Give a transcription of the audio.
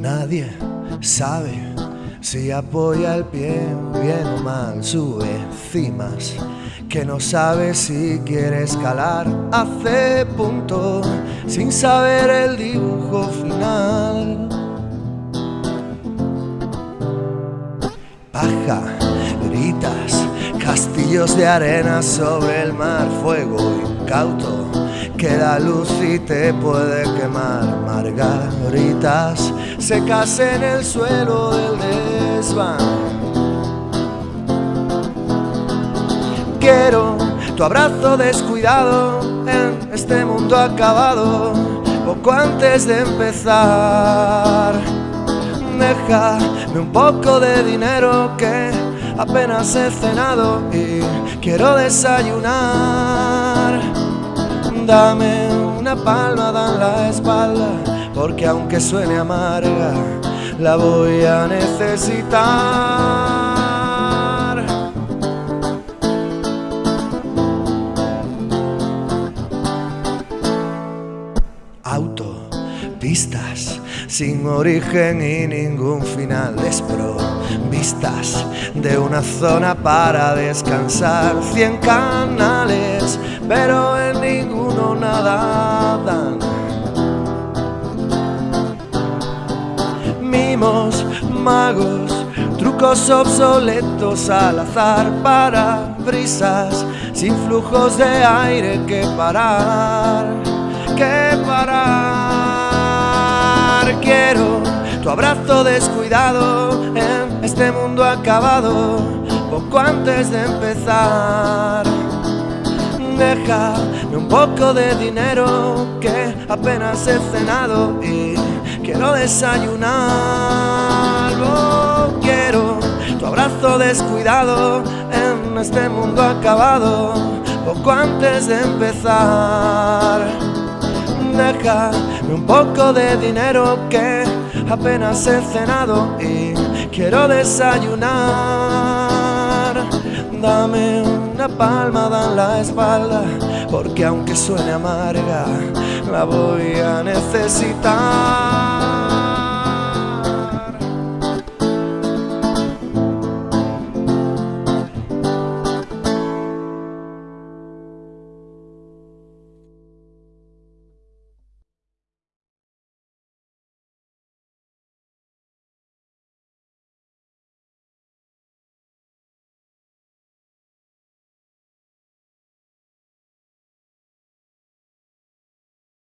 Nadie sabe si apoya el pie bien o mal, sube cimas que no sabe si quiere escalar, hace punto sin saber el dibujo final. Paja, gritas, castillos de arena sobre el mar, fuego incauto que da luz y te puede quemar. Margaritas secas en el suelo del desván. Quiero tu abrazo descuidado en este mundo acabado, poco antes de empezar. Déjame un poco de dinero que apenas he cenado y quiero desayunar. Dame una palmada en la espalda, porque aunque suene amarga, la voy a necesitar. Autopistas sin origen y ningún final. Desprovistas de una zona para descansar. Cien canales pero en ninguno nada magos trucos obsoletos al azar para brisas sin flujos de aire que parar que parar. Quiero tu abrazo descuidado en este mundo acabado poco antes de empezar. Déjame un poco de dinero que apenas he cenado y quiero desayunar oh, quiero tu abrazo descuidado en este mundo acabado poco antes de empezar déjame un poco de dinero que apenas he cenado y quiero desayunar. Dame una palmada en la espalda, porque aunque suene amarga, la voy a necesitar.